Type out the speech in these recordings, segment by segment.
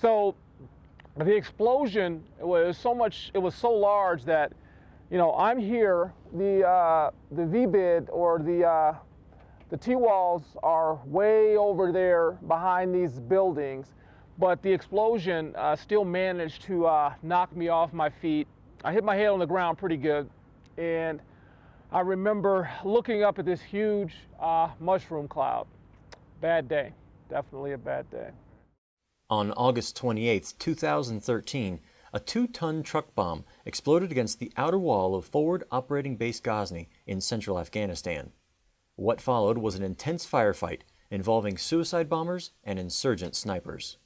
So the explosion was so much, it was so large that, you know, I'm here, the, uh, the VBIED or the, uh, the T-walls are way over there behind these buildings, but the explosion uh, still managed to uh, knock me off my feet. I hit my head on the ground pretty good, and I remember looking up at this huge uh, mushroom cloud. Bad day, definitely a bad day. On August 28, 2013, a two-ton truck bomb exploded against the outer wall of Forward Operating Base Ghazni in central Afghanistan. What followed was an intense firefight involving suicide bombers and insurgent snipers.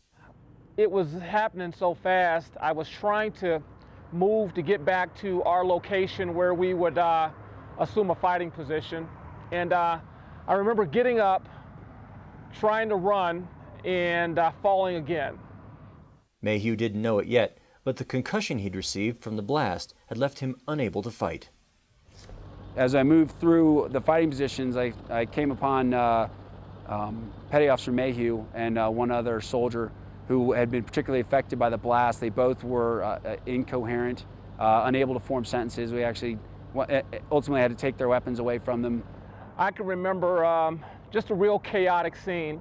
It was happening so fast, I was trying to move to get back to our location where we would uh, assume a fighting position. And uh, I remember getting up, trying to run, and uh, falling again. Mayhew didn't know it yet, but the concussion he'd received from the blast had left him unable to fight. As I moved through the fighting positions, I, I came upon uh, um, Petty Officer Mayhew and uh, one other soldier who had been particularly affected by the blast. They both were uh, uh incoherent, uh, unable to form sentences. We actually ultimately had to take their weapons away from them. I can remember um, just a real chaotic scene.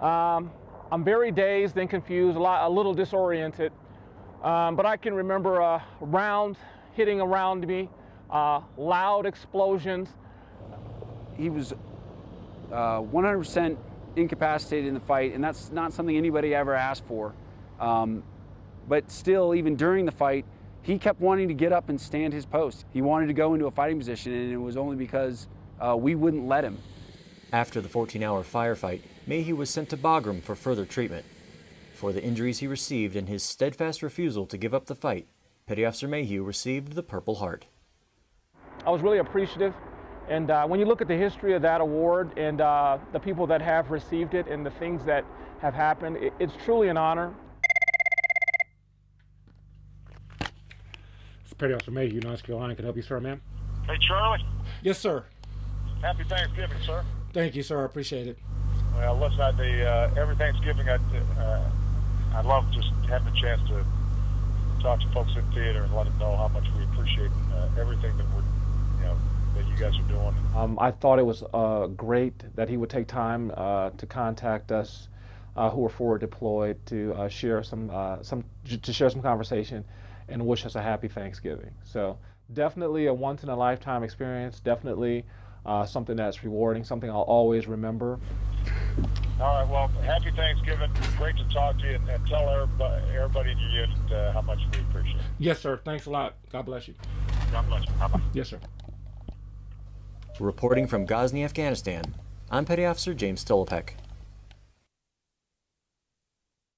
Um, I'm very dazed and confused, a, lot, a little disoriented, um, but I can remember a round hitting around me, uh, loud explosions. He was 100% uh, incapacitated in the fight, and that's not something anybody ever asked for. Um, but still, even during the fight, he kept wanting to get up and stand his post. He wanted to go into a fighting position, and it was only because uh, we wouldn't let him. After the 14-hour firefight, Mayhew was sent to Bagram for further treatment. For the injuries he received and his steadfast refusal to give up the fight, Petty Officer Mayhew received the Purple Heart. I was really appreciative. And uh, when you look at the history of that award and uh, the people that have received it and the things that have happened, it, it's truly an honor. It's Petty Officer Mayhew, North Carolina. Can I help you, sir, ma'am? Hey, Charlie. Yes, sir. Happy Thanksgiving, sir. Thank you, sir. I appreciate it. Well, listen, I, the, uh, every Thanksgiving, I, uh, I love just having a chance to talk to folks in theater and let them know how much we appreciate uh, everything that we're, you know, that you guys are doing. Um, I thought it was uh, great that he would take time uh, to contact us uh, who were forward deployed to uh, share some, uh, some, to share some conversation and wish us a happy Thanksgiving. So definitely a once in a lifetime experience. Definitely uh, something that's rewarding, something I'll always remember. All right, well, happy Thanksgiving. Great to talk to you and, and tell everybody, everybody in your unit uh, how much we appreciate it. Yes, sir. Thanks a lot. God bless you. God bless you. Bye-bye. Yes, sir. Reporting from Ghazni, Afghanistan, I'm Petty Officer James Stolopek.